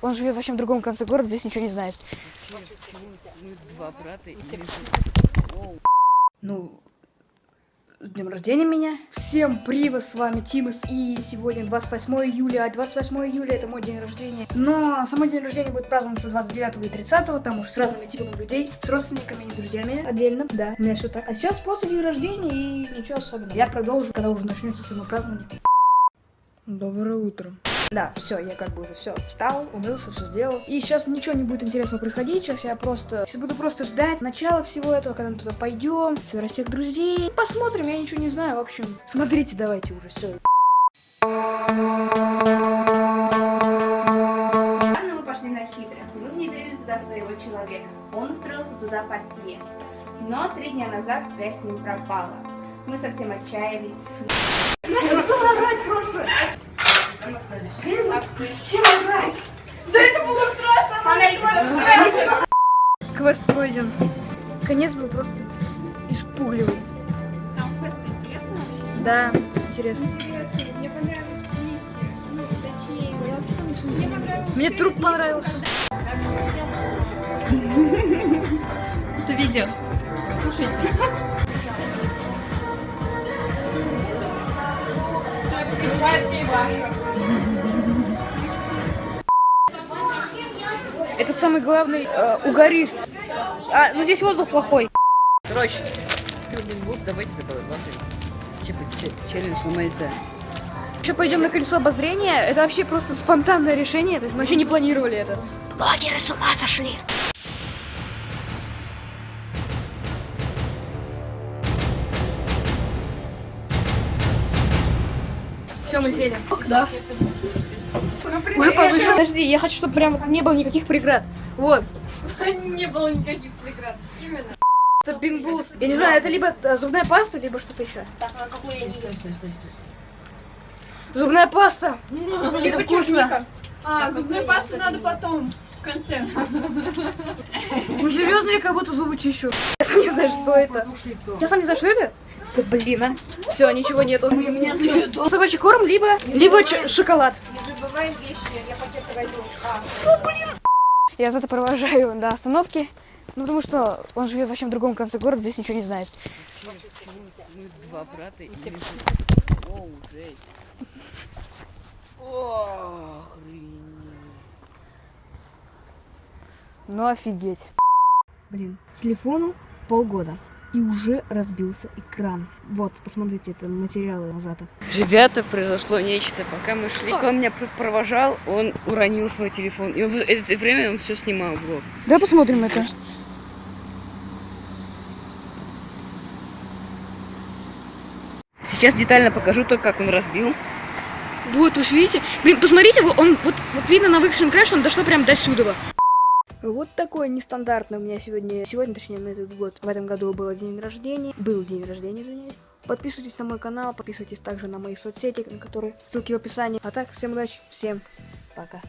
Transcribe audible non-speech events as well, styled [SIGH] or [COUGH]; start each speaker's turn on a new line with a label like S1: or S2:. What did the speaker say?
S1: Он живет вообще в другом конце города, здесь ничего не знает.
S2: Мы два брата и
S1: Ну, с днем рождения меня. Всем привет, с вами Тимас, и сегодня 28 июля, а 28 июля это мой день рождения. Но самый день рождения будет праздноваться 29 и 30, там уж с разными типами людей, с родственниками и друзьями отдельно, да, у меня все так. А сейчас просто день рождения и ничего особенного. Я продолжу, когда уже начнется само празднование.
S2: Доброе утро.
S1: Да, все, я как бы уже все встал, умылся, все сделал. И сейчас ничего не будет интересного происходить. Сейчас я просто. Сейчас буду просто ждать начала всего этого, когда мы туда пойдем, собирать всех друзей. Посмотрим, я ничего не знаю. В общем, смотрите, давайте уже все.
S3: Недавно мы пошли на хитрость. Мы внедрили туда своего человека. Он устроился туда портье. Но три дня назад связь с ним пропала. Мы совсем отчаялись.
S1: Квест пройден. Конец был просто испугливый.
S4: Сам квест интересно вообще?
S1: Да, интересно.
S4: Интересно. Мне понравилось видите, ну, точнее, мне понравилось...
S1: Мне труп понравился.
S4: Это видео. Слушайте.
S1: Это самый главный э, угорист. А, ну здесь воздух плохой.
S2: Короче, Билдинг Булс, давайте заколебаем. Типа че- челлендж на Майта.
S1: Еще пойдем на колесо обозрения. Это вообще просто спонтанное решение. То есть мы вообще не планировали это. Блогеры с ума сошли. Все, мы сели. Да. Уже повыше. Подожди, я хочу, чтобы прям не было никаких преград. Вот. [LAUGHS]
S4: Не было никаких преград. Именно.
S1: Это бинбулс. Я не знаю, это либо э, зубная паста, либо что-то еще. Зубная паста. [LAUGHS] Это вкусно.
S4: А, зубную пасту надо потом. В конце. [LAUGHS]
S1: Ну серьезно, я как будто зубы чищу. Я сам не знаю, что это. Я сам не знаю, что это. Да блин, а. Все, ничего нету. Собачий корм, либо, либо шоколад.
S3: Не забываем вещи, я пакеты возьму.
S1: Я зато провожаю до остановки. Ну, потому что он живет вообще в другом конце города, здесь ничего не знает.
S2: Мы два брата и Оу, жесть. Охренеть.
S1: Ну, офигеть. Блин, телефону полгода. И уже разбился экран. Вот, посмотрите, это материалы назад.
S2: Ребята, произошло нечто. Пока мы шли, он меня пр- провожал, он уронил свой телефон. И в это время он все снимал влог.
S1: Давай посмотрим это.
S2: Сейчас детально покажу то, как он разбил.
S1: Вот, вы видите? Блин, посмотрите, он, вот, вот видно на выключенном краше, он дошло прям до сюда. Вот такой нестандартный у меня сегодня, сегодня, точнее, на этот год. В этом году был день рождения, был день рождения, извиняюсь. Подписывайтесь на мой канал, подписывайтесь также на мои соцсети, на которые ссылки в описании. А так, всем удачи, всем пока.